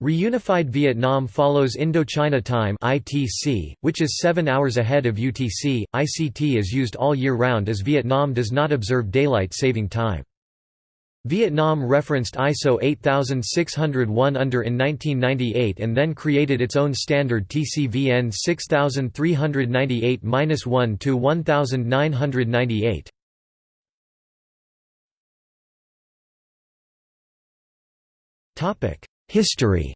Reunified Vietnam follows Indochina Time (ITC), which is 7 hours ahead of UTC. ICT is used all year round as Vietnam does not observe daylight saving time. Vietnam referenced ISO 8601 under in 1998 and then created its own standard TCVN 6398-1 to 1998. Topic: History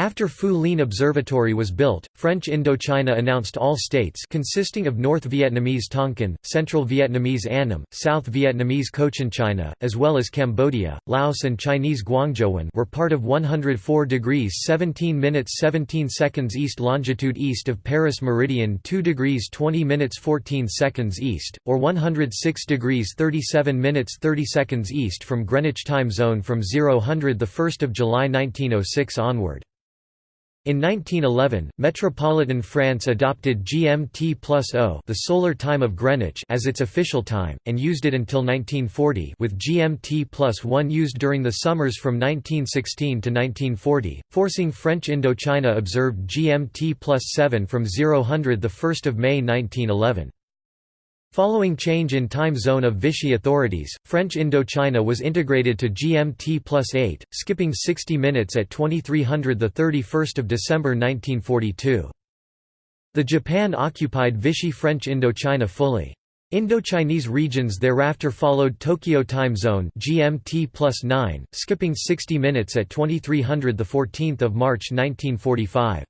After Phu Lien Observatory was built, French Indochina announced all states consisting of North Vietnamese Tonkin, Central Vietnamese Annam, South Vietnamese Cochinchina, as well as Cambodia, Laos and Chinese Guangzhouwan were part of 104 degrees 17 minutes 17 seconds east longitude east of Paris meridian 2 degrees 20 minutes 14 seconds east, or 106 degrees 37 minutes 30 seconds east from Greenwich time zone from 0000 1 July 1906 onward. In 1911, metropolitan France adopted GMT plus O the solar time of Greenwich as its official time, and used it until 1940 with GMT plus 1 used during the summers from 1916 to 1940, forcing French Indochina observed GMT plus 7 from 0000 the 1 May 1911. Following change in time zone of Vichy authorities, French Indochina was integrated to GMT plus 8, skipping 60 minutes at 2300 31 December 1942. The Japan occupied Vichy French Indochina fully. Indochinese regions thereafter followed Tokyo time zone GMT plus 9, skipping 60 minutes at 2300 14 March 1945.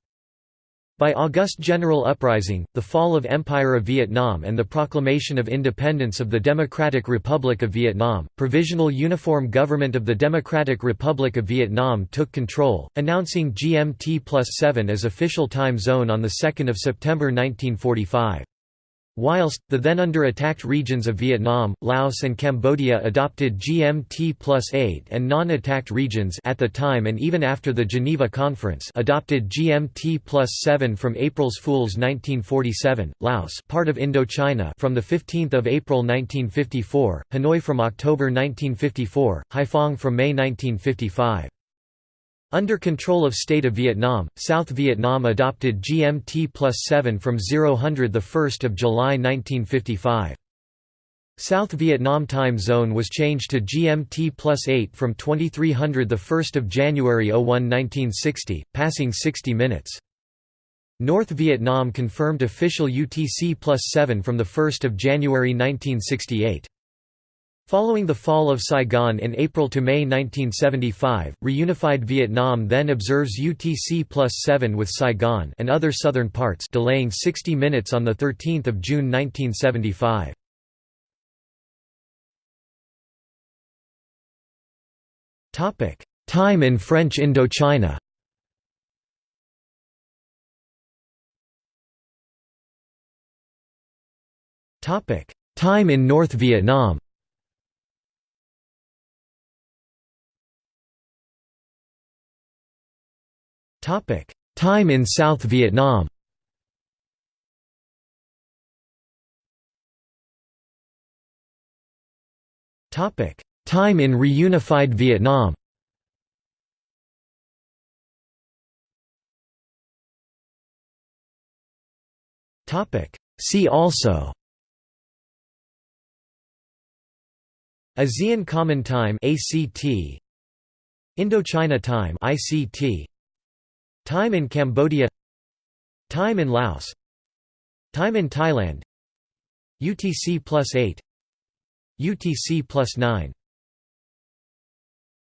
By August General Uprising, the fall of Empire of Vietnam and the proclamation of independence of the Democratic Republic of Vietnam, Provisional Uniform Government of the Democratic Republic of Vietnam took control, announcing GMT plus 7 as official time zone on 2 September 1945. Whilst, the then under attacked regions of Vietnam, Laos and Cambodia adopted GMT plus 8 and non-attacked regions at the time and even after the Geneva Conference adopted GMT plus 7 from April's Fools 1947, Laos part of Indochina from 15 April 1954, Hanoi from October 1954, Haiphong from May 1955. Under control of State of Vietnam, South Vietnam adopted GMT plus 7 from 0000 1 July 1955. South Vietnam time zone was changed to GMT plus 8 from 2300 1 January 01 1960, passing 60 minutes. North Vietnam confirmed official UTC plus 7 from 1 January 1968. Following the fall of Saigon in April to May 1975, reunified Vietnam then observes UTC plus 7 with Saigon and other southern parts delaying 60 minutes on 13 June 1975. Time in French Indochina Time in North Vietnam Time in South Vietnam. Topic: Time in reunified Vietnam. Topic: See also. ASEAN Common Time ACT Indochina Time ICT Time in Cambodia Time in Laos Time in Thailand UTC plus 8 UTC plus 9